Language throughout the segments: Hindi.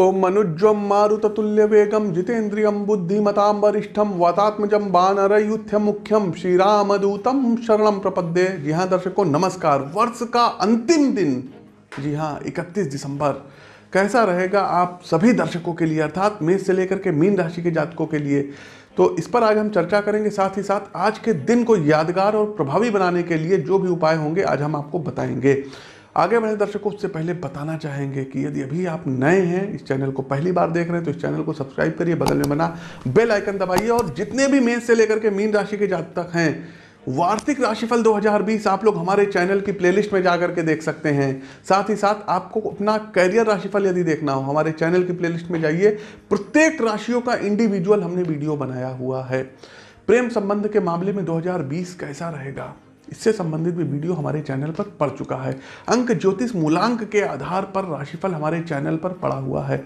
ओम मनुज्वम मारुततुल्य वेगम जितेन्द्रियम बुद्धिमताम वरिष्ठम वातात्मजम वानरयुथ्य मुख्यम श्री रामदूतम शरणम प्रपद्ये। जी हाँ दर्शकों नमस्कार। वर्ष का अंतिम दिन जी हाँ 31 दिसंबर। कैसा रहेगा आप सभी दर्शकों के लिए, अर्थात मेष से लेकर के मीन राशि के जातकों के लिए? तो इस पर आज हम चर्चा करेंगे, साथ ही साथ आज के दिन को यादगार और प्रभावी बनाने के लिए जो भी उपाय होंगे, आज हम आपको बताएँगे। आगे बढ़े दर्शकों, उससे पहले बताना चाहेंगे कि यदि अभी आप नए हैं, इस चैनल को पहली बार देख रहे हैं तो इस चैनल को सब्सक्राइब करिए, बगल में बना बेल आइकन दबाइए और जितने भी मेन से लेकर के मीन राशि के जातक हैं, वार्षिक राशिफल 2020 आप लोग हमारे चैनल की प्लेलिस्ट में जाकर के देख सकते हैं। साथ ही साथ आपको अपना करियर राशिफल यदि देखना हो, हमारे चैनल की प्लेलिस्ट में जाइए। प्रत्येक राशियों का इंडिविजुअल हमने वीडियो बनाया हुआ है। प्रेम संबंध के मामले में 2020 कैसा रहेगा? इससे संबंधित भी वीडियो हमारे चैनल पर पड़ चुका है। अंक ज्योतिष मूलांक के आधार पर राशिफल हमारे चैनल पर पड़ा हुआ है।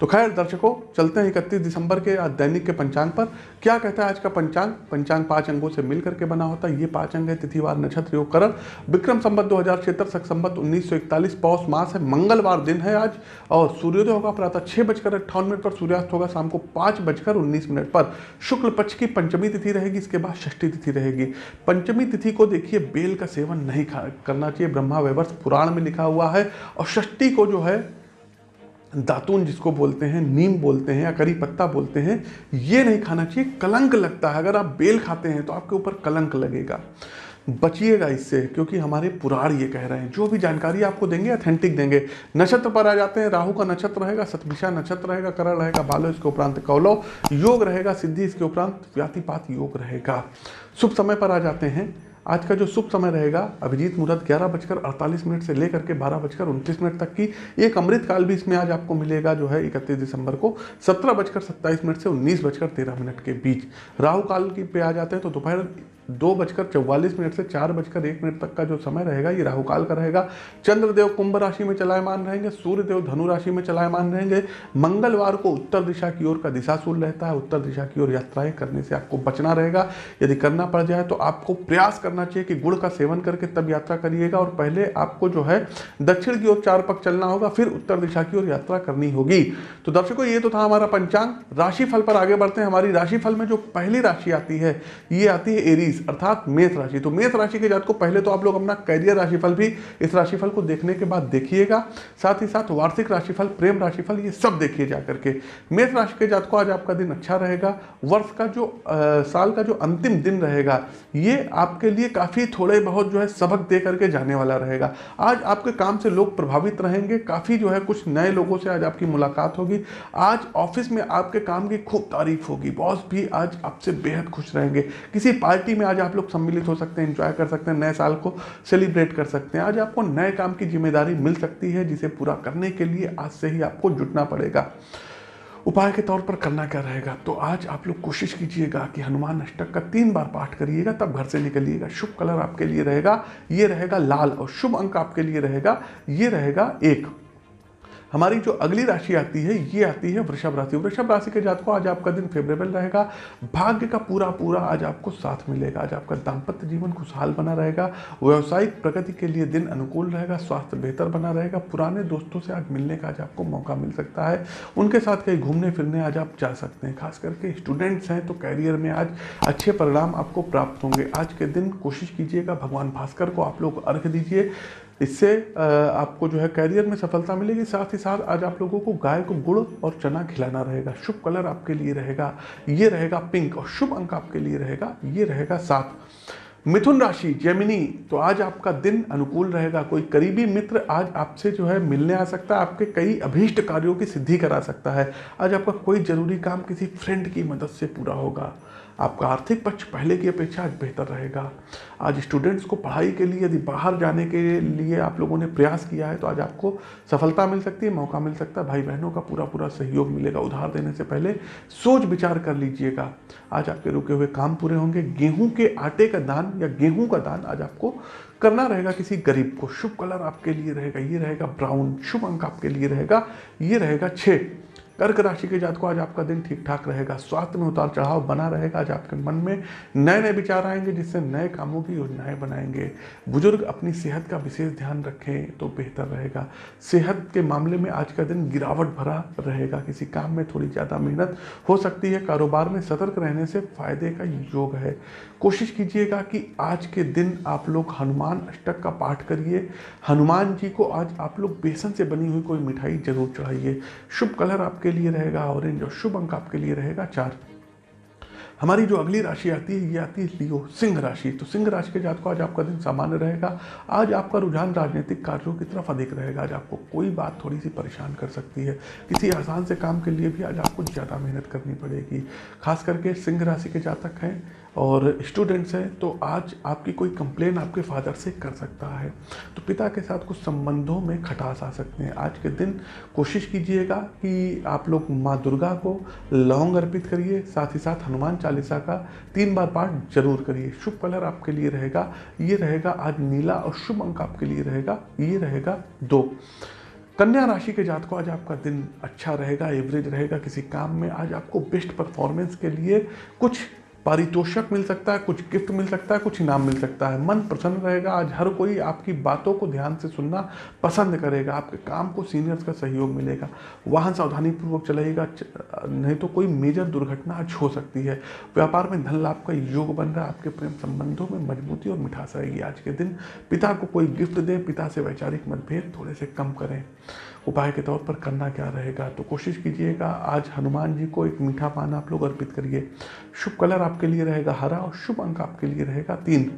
तो खैर, दर्शकों, चलते हैं इकतीस दिसंबर के दैनिक के पंचांग पर। क्या कहता है आज का पंचांग? पंचांग पाँच अंगों से मिल करके बना होता है। ये पाँच अंग है, तिथिवार, नक्षत्र, योग, करण। विक्रम संबत दो हज़ार छिहत्तर, सख संबत उन्नीस सौ इकतालीस, पौष मास है, मंगलवार दिन है आज। और सूर्योदय होगा प्रातः छह बजकर अट्ठावन मिनट पर, सूर्यास्त होगा शाम को पाँच बजकर उन्नीस मिनट पर। शुक्ल पक्ष की पंचमी तिथि रहेगी, इसके बाद षष्ठी तिथि रहेगी। पंचमी तिथि को देखिए देखिए, बेल का सेवन नहीं करना चाहिए। ब्रह्मा वैवर्ष पुराण में लिखा हुआ है और षष्ठी को जो है, दातून जिसको बोलते हैं, नीम बोलते हैं या करी पत्ता बोलते हैं, ये नहीं खाना चाहिए। कलंक लगता है। अगर आप बेल खाते हैं तो आपके ऊपर कलंक लगेगा। बचिएगा इससे, क्योंकि हमारे पुराण ये कह रहे हैं। जो भी जानकारी आपको देंगे अथेंटिक देंगे। नक्षत्र पर आ जाते हैं। राहु का नक्षत्र रहेगा, सतभिषा नक्षत्र रहेगा, करण रहेगा, बालो इसके उपरांत कौलव, योग रहेगा, सिद्धि इसके उपरांत व्यातिपात योग रहेगा। शुभ समय पर आ जाते हैं। आज का जो शुभ समय रहेगा, अभिजीत मुहूर्त ग्यारह बजकर अड़तालीस मिनट से लेकर के बारह बजकर उनतीस मिनट तक की एक अमृत काल भी इसमें आज आपको मिलेगा, जो है इकतीस दिसंबर को सत्रह बजकर सत्ताईस मिनट से उन्नीस बजकर तेरह मिनट के बीच। राहु काल की पे आ जाते हैं तो दोपहर दो बजकर चौवालीस मिनट से चार बजकर एक मिनट तक का जो समय रहेगा, ये राहुकाल का रहेगा। चंद्रदेव कुंभ राशि में चलायमान रहेंगे, सूर्यदेव धनु राशि में चलायमान रहेंगे। मंगलवार को उत्तर दिशा की ओर का दिशाशूल रहता है, उत्तर दिशा की ओर यात्राएँ करने से आपको बचना रहेगा। यदि करना पड़ जाए तो आपको प्रयास करना चाहिए कि गुड़ का सेवन करके तब यात्रा करिएगा और पहले आपको जो है दक्षिण की ओर चार पक चलना होगा, फिर उत्तर दिशा की ओर यात्रा करनी होगी। तो दर्शकों, ये तो था हमारा पंचांग। राशिफल पर आगे बढ़ते हैं। हमारी राशिफल में जो पहली राशि आती है, ये आती है एरीज। अर्थात मेष राशि। तो मेष राशि के जात को पहले तो आप लोग अपना कैरियर राशिफल भी इस राशिफल को देखने के बाद देखिएगा। साथ ही साथ वार्षिक राशिफल प्रेम राशिफल ये सब देखिए जा करके। मेष राशि के जात को आज आपका दिन अच्छा रहेगा। वर्ष का जो आ, साल का जो अंतिम दिन रहेगा ये आपके लिए काफ़ी थोड़े बहुत जो है सबक दे करके जाने वाला रहेगा। आज आपके काम से लोग प्रभावित रहेंगे। काफ़ी जो है कुछ नए लोगों से आज आपकी मुलाकात होगी। आज ऑफ़िस में आपके काम की खूब तारीफ़ होगी। बॉस भी आज आपसे बेहद खुश रहेंगे। किसी पार्टी आज आप लोग सम्मिलित हो सकते हैं इंजॉय कर सकते हैं, नए साल को सेलिब्रेट कर सकते हैं। आज आपको नए काम की ज़िम्मेदारी मिल सकती है जिसे पूरा करने के लिए आज से ही आपको जुटना पड़ेगा। उपाय के तौर पर करना क्या रहेगा? तो आज आप लोग कोशिश कीजिएगा कि हनुमान अष्टक का तीन बार पाठ करिएगा, तब घर से निकलिएगा। शुभ कलर आपके लिए रहेगा, ये रहेगा लाल और शुभ अंक आपके लिए रहेगा, ये रहेगा एक। हमारी जो अगली राशि आती है, ये आती है वृषभ राशि। वृषभ राशि के जात को आज आपका दिन फेवरेबल रहेगा। भाग्य का पूरा पूरा आज आपको साथ मिलेगा। आज आपका दाम्पत्य जीवन खुशहाल बना रहेगा। व्यवसायिक प्रगति के लिए दिन अनुकूल रहेगा, स्वास्थ्य बेहतर बना रहेगा। पुराने दोस्तों से आज मिलने का आज आपको मौका मिल सकता है। उनके साथ कहीं घूमने फिरने आज आप जा सकते हैं। खास करके स्टूडेंट्स हैं तो कैरियर में आज अच्छे परिणाम आपको प्राप्त होंगे। आज के दिन कोशिश कीजिएगा, भगवान भास्कर को आप लोग अर्घ दीजिए। इससे आपको जो है कैरियर में सफलता मिलेगी। साथ ही साथ आज आप लोगों को गाय को गुड़ और चना खिलाना रहेगा। शुभ कलर आपके लिए रहेगा। ये रहेगा पिंक और शुभ अंक आपके लिए रहेगा। ये रहेगा सात। मिथुन राशि जेमिनी तो आज आपका दिन अनुकूल रहेगा। कोई करीबी मित्र आज आपसे जो है मिलने आ सकता है। आपके कई अभीष्ट कार्यों की सिद्धि करा सकता है। आज आपका कोई ज़रूरी काम किसी फ्रेंड की मदद से पूरा होगा। आपका आर्थिक पक्ष पहले की अपेक्षा आज बेहतर रहेगा। आज स्टूडेंट्स को पढ़ाई के लिए, यदि बाहर जाने के लिए आप लोगों ने प्रयास किया है तो आज आपको सफलता मिल सकती है, मौका मिल सकता है। भाई बहनों का पूरा पूरा सहयोग मिलेगा। उधार देने से पहले सोच विचार कर लीजिएगा। आज आपके रुके हुए काम पूरे होंगे। गेहूँ के आटे का दान या गेहूँ का दान आज आपको करना रहेगा किसी गरीब को। शुभ कलर आपके लिए रहेगा, ये रहेगा ब्राउन शुभ अंक आपके लिए रहेगा, ये रहेगा छः कर्क राशि के जात को आज आपका दिन ठीक ठाक रहेगा। स्वास्थ्य में उतार चढ़ाव बना रहेगा। आज आपके मन में नए नए विचार आएँगे, जिससे नए कामों की योजनाएँ बनाएँगे। बुज़ुर्ग अपनी सेहत का विशेष ध्यान रखें तो बेहतर रहेगा। सेहत के मामले में आज का दिन गिरावट भरा रहेगा। किसी काम में थोड़ी ज़्यादा मेहनत हो सकती है। कारोबार में सतर्क रहने से फ़ायदे का योग है। कोशिश कीजिएगा कि आज के दिन आप लोग हनुमान अष्टक का पाठ करिए। हनुमान जी को आज आप लोग बेसन से बनी हुई कोई मिठाई ज़रूर चढ़ाइए। शुभ कलर आपके लिए रहेगा, ऑरेंज और शुभ अंक आपके लिए रहेगा, चार। हमारी जो अगली राशि आती है, ये आती है लियो, सिंह राशि। तो सिंह राशि के जातकों, आज आपका दिन सामान्य रहेगा। आज आपका रुझान राजनीतिक कार्यों की तरफ़ अधिक रहेगा। आज आपको कोई बात थोड़ी सी परेशान कर सकती है। किसी आसान से काम के लिए भी आज आपको ज़्यादा मेहनत करनी पड़ेगी। खास करके सिंह राशि के जातक हैं और स्टूडेंट्स हैं तो आज आपकी कोई कंप्लेन आपके फादर से कर सकता है। तो पिता के साथ कुछ संबंधों में खटास आ सकते हैं। आज के दिन कोशिश कीजिएगा कि आप लोग माँ दुर्गा को लौंग अर्पित करिए, साथ ही साथ हनुमान चालीसा का तीन बार पाठ ज़रूर करिए। शुभ कलर आपके लिए रहेगा, ये रहेगा आज नीला और शुभ अंक आपके लिए रहेगा, ये रहेगा दो। कन्या राशि के जात को आज आपका दिन अच्छा रहेगा एवरेज रहेगा किसी काम में। आज आपको बेस्ट परफॉर्मेंस के लिए कुछ पारितोषक मिल सकता है, कुछ गिफ्ट मिल सकता है, कुछ इनाम मिल सकता है। मन प्रसन्न रहेगा, आज हर कोई आपकी बातों को ध्यान से सुनना पसंद करेगा, आपके काम को सीनियर्स का सहयोग मिलेगा। वाहन सावधानी पूर्वक चलाइएगा नहीं तो कोई मेजर दुर्घटना आज हो सकती है। व्यापार में धन लाभ का योग बन रहा है, आपके प्रेम संबंधों में मजबूती और मिठास आएगी। आज के दिन पिता को कोई गिफ्ट दें, पिता से वैचारिक मतभेद थोड़े से कम करें। उपाय के तौर पर करना क्या रहेगा? तो कोशिश कीजिएगा, आज हनुमान जी को एक मीठा पान आप लोग अर्पित करिए। शुभ कलर आपके लिए रहेगा हरा और शुभ अंक आपके लिए रहेगा तीन।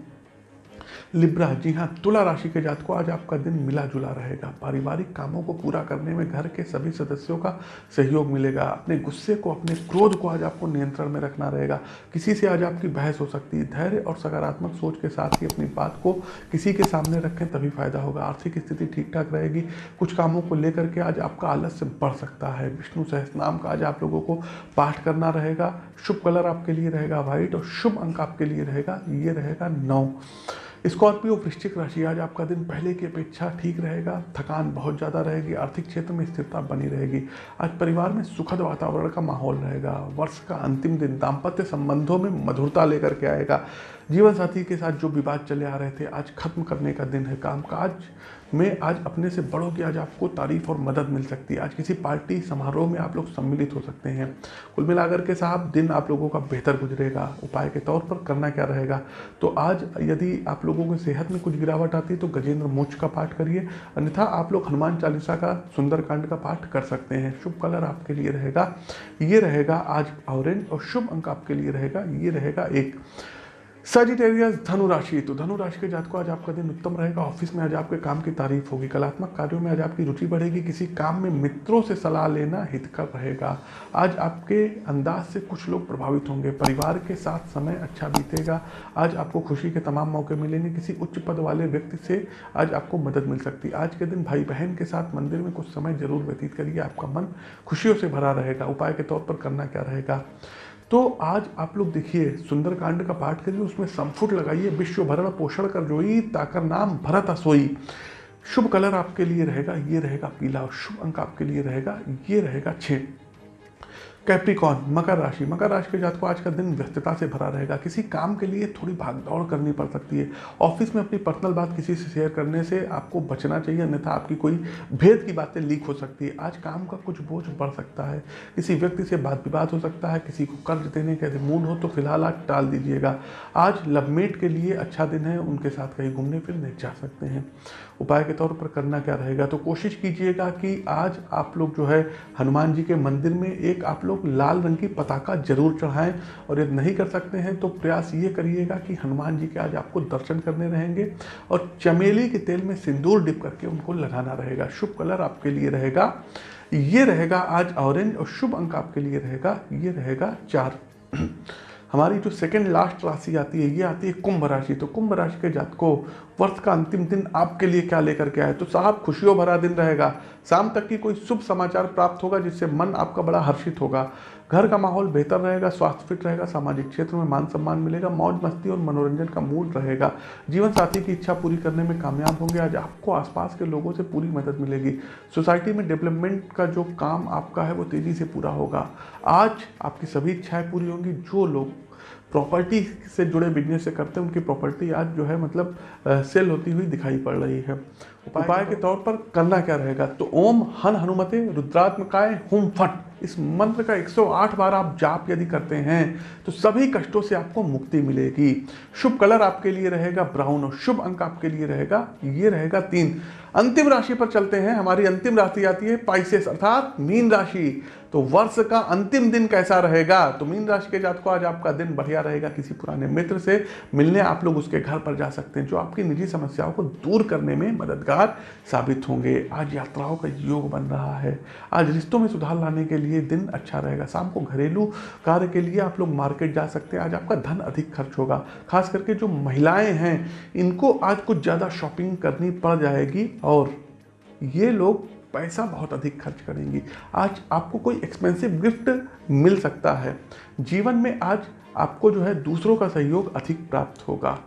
लिब्रा, जी हाँ तुला राशि के जात को आज आपका दिन मिला जुला रहेगा। पारिवारिक कामों को पूरा करने में घर के सभी सदस्यों का सहयोग मिलेगा। अपने गुस्से को, अपने क्रोध को आज आपको नियंत्रण में रखना रहेगा। किसी से आज आपकी बहस हो सकती है। धैर्य और सकारात्मक सोच के साथ ही अपनी बात को किसी के सामने रखें, तभी फ़ायदा होगा। आर्थिक स्थिति ठीक ठाक रहेगी। कुछ कामों को लेकर के आज आपका आलस्य बढ़ सकता है। विष्णु सहस नाम का आज आप लोगों को पाठ करना रहेगा। शुभ कलर आपके लिए रहेगा व्हाइट और शुभ अंक आपके लिए रहेगा। ये रहेगा नौ। स्कॉर्पियो वृश्चिक राशि, आज आपका दिन पहले की अपेक्षा ठीक रहेगा। थकान बहुत ज़्यादा रहेगी, आर्थिक क्षेत्र में स्थिरता बनी रहेगी। आज परिवार में सुखद वातावरण का माहौल रहेगा। वर्ष का अंतिम दिन दाम्पत्य संबंधों में मधुरता लेकर के आएगा। जीवन साथी के साथ जो विवाद चले आ रहे थे, आज खत्म करने का दिन है। कामकाज में आज अपने से बड़ों की आज आपको तारीफ़ और मदद मिल सकती है। आज किसी पार्टी समारोह में आप लोग सम्मिलित हो सकते हैं। कुल मिलाकर के साहब, दिन आप लोगों का बेहतर गुजरेगा। उपाय के तौर पर करना क्या रहेगा? तो आज यदि आप लोगों की सेहत में कुछ गिरावट आती है तो गजेंद्र मोच का पाठ करिए। अन्यथा आप लोग हनुमान चालीसा का, सुंदरकांड का पाठ कर सकते हैं। शुभ कलर आपके लिए रहेगा। ये रहेगा आज ऑरेंज और शुभ अंक आपके लिए रहेगा। ये रहेगा एक। सजिटेरियस धनु राशि तो धनु राशि के जात को आज आपका दिन उत्तम रहेगा। ऑफ़िस में आज आपके काम की तारीफ़ होगी। कलात्मक कार्यों में आज आपकी रुचि बढ़ेगी। किसी काम में मित्रों से सलाह लेना हितकर रहेगा। आज आपके अंदाज से कुछ लोग प्रभावित होंगे। परिवार के साथ समय अच्छा बीतेगा। आज आपको खुशी के तमाम मौके मिलेंगे। किसी उच्च पद वाले व्यक्ति से आज आपको मदद मिल सकती है। आज के दिन भाई बहन के साथ मंदिर में कुछ समय ज़रूर व्यतीत करिए। आपका मन खुशियों से भरा रहेगा। उपाय के तौर पर करना क्या रहेगा? तो आज आप लोग देखिए, सुंदरकांड का पाठ करिए, उसमें संफुट लगाइए विश्व भरण पोषण कर जोई, ताकर नाम भरत असोई। शुभ कलर आपके लिए रहेगा, ये रहेगा पीला, और शुभ अंक आपके लिए रहेगा, ये रहेगा छः कैप्रिकॉन मकर राशि। मकर राशि के जात को आज का दिन व्यस्तता से भरा रहेगा। किसी काम के लिए थोड़ी भागदौड़ करनी पड़ सकती है। ऑफ़िस में अपनी पर्सनल बात किसी से शेयर करने से आपको बचना चाहिए, अन्यथा आपकी कोई भेद की बातें लीक हो सकती है। आज काम का कुछ बोझ बढ़ सकता है। किसी व्यक्ति से बात विवाद हो सकता है। किसी को कर्ज देने के मूड हो तो फ़िलहाल आज टाल दीजिएगा। आज लवमेट के लिए अच्छा दिन है। उनके साथ कहीं घूमने फिरने जा सकते हैं। उपाय के तौर पर करना क्या रहेगा? तो कोशिश कीजिएगा कि आज आप लोग जो है, हनुमान जी के मंदिर में एक आप लोग लाल रंग की पताका ज़रूर चढ़ाएँ। और यदि नहीं कर सकते हैं तो प्रयास ये करिएगा कि हनुमान जी के आज आपको दर्शन करने रहेंगे। और चमेली के तेल में सिंदूर डिप करके उनको लगाना रहेगा। शुभ कलर आपके लिए रहेगा। ये रहेगा आज ऑरेंज और शुभ अंक आपके लिए रहेगा। ये रहेगा चार। हमारी जो सेकेंड लास्ट राशि आती है, ये आती है कुंभ राशि। तो कुंभ राशि के जात को वर्ष का अंतिम दिन आपके लिए क्या लेकर के आए? तो साहब, खुशियों भरा दिन रहेगा। शाम तक की कोई शुभ समाचार प्राप्त होगा जिससे मन आपका बड़ा हर्षित होगा। घर का माहौल बेहतर रहेगा, स्वास्थ्य फिट रहेगा, सामाजिक क्षेत्र में मान सम्मान मिलेगा, मौज मस्ती और मनोरंजन का मूड रहेगा। जीवन साथी की इच्छा पूरी करने में कामयाब होंगे। आज आपको आसपास के लोगों से पूरी मदद मिलेगी। सोसाइटी में डेवलपमेंट का जो काम आपका है वो तेज़ी से पूरा होगा। आज आपकी सभी इच्छाएँ पूरी होंगी। जो लोग प्रॉपर्टी से जुड़े बिज़नेस से करते हैं उनकी प्रॉपर्टी आज जो है मतलब सेल होती हुई दिखाई पड़ रही है। उपाय के तौर पर करना क्या रहेगा? तो ओम हन हनुमते रुद्रात्मकाय हुम फट। इस मंत्र का 108 बार आप जाप यदि करते हैं तो सभी कष्टों से आपको मुक्ति मिलेगी। शुभ कलर आपके लिए रहेगा ब्राउन और शुभ अंक आपके लिए रहेगा ये रहेगा तीन। अंतिम राशि पर चलते हैं। हमारी अंतिम राशि आती है पाइसेस अर्थात मीन राशि। तो वर्ष का अंतिम दिन कैसा रहेगा? तो मीन राशि के जात को आज आपका दिन बढ़िया रहेगा किसी पुराने मित्र से। मिलने आप लोग उसके घर पर जा सकते हैं, जो आपकी निजी समस्याओं को दूर करने में मददगार साबित होंगे। आज यात्राओं का योग बन रहा है। आज रिश्तों में सुधार लाने के लिए दिन अच्छा रहेगा। शाम को घरेलू कार्य के लिए आप लोग मार्केट जा सकते हैं। आज आपका धन अधिक खर्च होगा। खास करके जो महिलाएँ हैं, इनको आज कुछ ज़्यादा शॉपिंग करनी पड़ जाएगी। और ये लोग पैसा बहुत अधिक खर्च करेंगी। आज आपको कोई एक्सपेंसिव गिफ्ट मिल सकता है। जीवन में आज आपको जो है दूसरों का सहयोग अधिक प्राप्त होगा।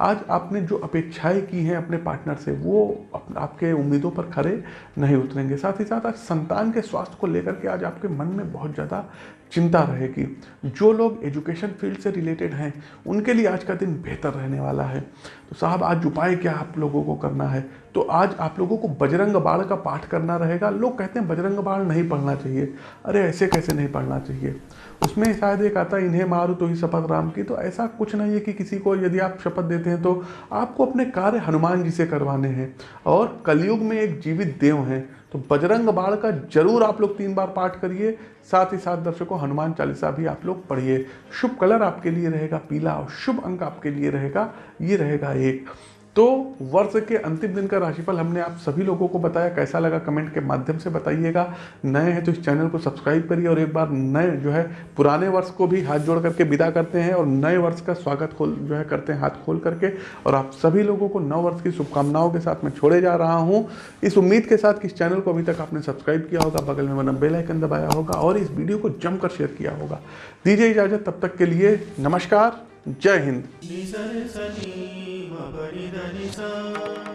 आज आपने जो अपेक्षाएँ की हैं अपने पार्टनर से, वो आपके उम्मीदों पर खड़े नहीं उतरेंगे। साथ ही साथ आज संतान के स्वास्थ्य को लेकर के आज आपके मन में बहुत ज़्यादा चिंता रहेगी जो लोग एजुकेशन फ़ील्ड से रिलेटेड हैं, उनके लिए आज का दिन बेहतर रहने वाला है। तो साहब, आज उपाय क्या आप लोगों को करना है? तो आज आप लोगों को बजरंग बाण का पाठ करना रहेगा। लोग कहते हैं बजरंग बाण नहीं पढ़ना चाहिए। अरे, ऐसे कैसे नहीं पढ़ना चाहिए? उसमें शायद एक आता इन्हें मारू तो ही शपथ राम की। तो ऐसा कुछ नहीं है कि किसी को यदि आप शपथ देते हैं तो आपको अपने कार्य हनुमान जी से करवाने हैं। और कलयुग में एक जीवित देव हैं तो बजरंग बाण का ज़रूर आप लोग तीन बार पाठ करिए। साथ ही साथ दर्शकों, हनुमान चालीसा भी आप लोग पढ़िए। शुभ कलर आपके लिए रहेगा, पीला और शुभ अंक आपके लिए रहेगा। ये रहेगा एक। तो वर्ष के अंतिम दिन का राशिफल हमने आप सभी लोगों को बताया। कैसा लगा कमेंट के माध्यम से बताइएगा। नए हैं तो इस चैनल को सब्सक्राइब करिए और एक बार नए जो है पुराने वर्ष को भी हाथ जोड़ करके विदा करते हैं और नए वर्ष का स्वागत खोल जो है करते हैं हाथ खोल करके। और आप सभी लोगों को नव वर्ष की शुभकामनाओं के साथ मैं छोड़े जा रहा हूँ। इस उम्मीद के साथ कि इस चैनल को अभी तक आपने सब्सक्राइब किया होगा, बगल में बना बेलाइकन दबाया होगा और इस वीडियो को जमकर शेयर किया होगा। दीजिए इजाज़त, तब तक के लिए नमस्कार, जय हिंद। नि